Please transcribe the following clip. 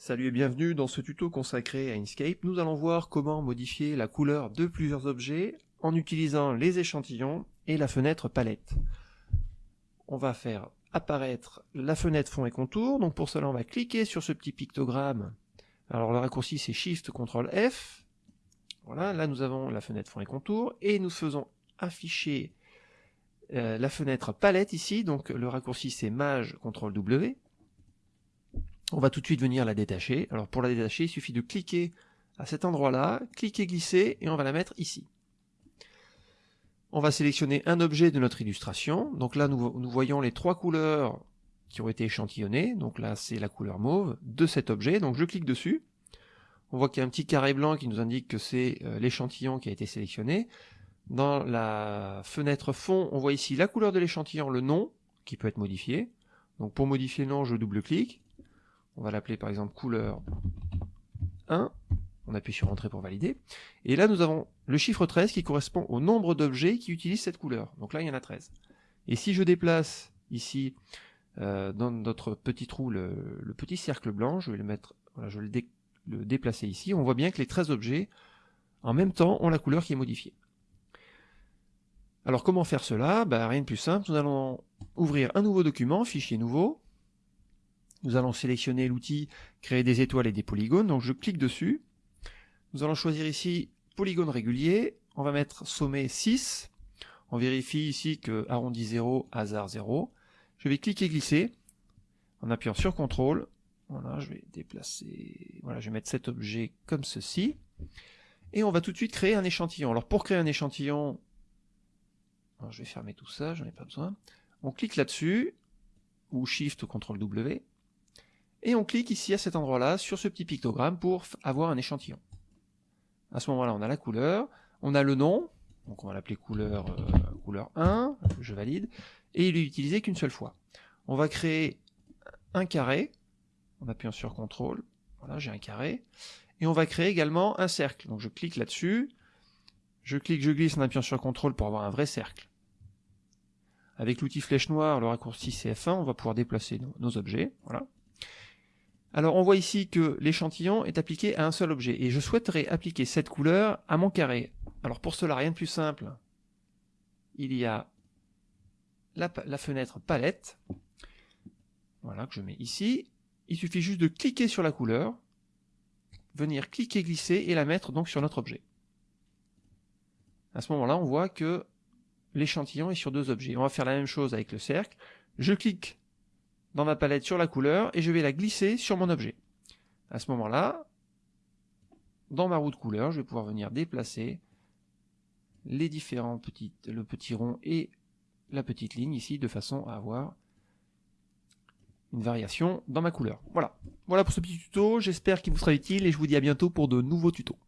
Salut et bienvenue dans ce tuto consacré à Inkscape. Nous allons voir comment modifier la couleur de plusieurs objets en utilisant les échantillons et la fenêtre palette. On va faire apparaître la fenêtre fond et contour. Donc pour cela, on va cliquer sur ce petit pictogramme. Alors le raccourci c'est Shift CTRL F. Voilà, là nous avons la fenêtre fond et contour et nous faisons afficher euh, la fenêtre palette ici. Donc le raccourci c'est Maj CTRL W. On va tout de suite venir la détacher. Alors pour la détacher, il suffit de cliquer à cet endroit-là, cliquer, glisser, et on va la mettre ici. On va sélectionner un objet de notre illustration. Donc là, nous, voyons les trois couleurs qui ont été échantillonnées. Donc là, c'est la couleur mauve de cet objet. Donc je clique dessus. On voit qu'il y a un petit carré blanc qui nous indique que c'est euh, l'échantillon qui a été sélectionné. Dans la fenêtre fond, on voit ici la couleur de l'échantillon, le nom, qui peut être modifié. Donc pour modifier le nom, je double-clique. On va l'appeler par exemple couleur 1. On appuie sur Entrée pour valider. Et là, nous avons le chiffre 13 qui correspond au nombre d'objets qui utilisent cette couleur. Donc là, il y en a 13. Et si je déplace ici, euh, dans notre petit trou, le, petit cercle blanc, je vais le mettre, je le, déplacer ici, on voit bien que les 13 objets, en même temps, ont la couleur qui est modifiée. Alors comment faire cela? Ben, Rien de plus simple, nous allons ouvrir un nouveau document, fichier nouveau, nous allons sélectionner l'outil créer des étoiles et des polygones, donc je clique dessus. Nous allons choisir ici polygone régulier, on va mettre sommet 6, on vérifie ici que arrondi 0, hasard 0. Je vais cliquer glisser en appuyant sur CTRL. Voilà, je vais déplacer, voilà, je vais mettre cet objet comme ceci. Et on va tout de suite créer un échantillon. Alors pour créer un échantillon, je vais fermer tout ça, j'en ai pas besoin. On clique là-dessus, ou Shift ou CTRL W, et on clique ici à cet endroit-là sur ce petit pictogramme pour avoir un échantillon. À ce moment-là, on a la couleur, on a le nom, donc on va l'appeler couleur, euh, couleur 1, je valide, et il est utilisé qu'une seule fois. On va créer un carré, en appuyant sur CTRL, voilà, j'ai un carré, et on va créer également un cercle. Donc je clique là-dessus, je clique, je glisse en appuyant sur CTRL pour avoir un vrai cercle. Avec l'outil flèche noire, le raccourci CF1, on va pouvoir déplacer nos, nos objets, voilà. Alors on voit ici que l'échantillon est appliqué à un seul objet, et je souhaiterais appliquer cette couleur à mon carré. Alors pour cela, rien de plus simple, il y a la, fenêtre palette, voilà, que je mets ici. Il suffit juste de cliquer sur la couleur, venir cliquer, glisser, et la mettre donc sur notre objet. À ce moment-là, on voit que l'échantillon est sur deux objets. On va faire la même chose avec le cercle. Je clique dans ma palette sur la couleur et je vais la glisser sur mon objet. À ce moment-là, dans ma roue de couleur, je vais pouvoir venir déplacer les différents petits, le petit rond et la petite ligne ici de façon à avoir une variation dans ma couleur. Voilà. Voilà pour ce petit tuto, j'espère qu'il vous sera utile et je vous dis à bientôt pour de nouveaux tutos.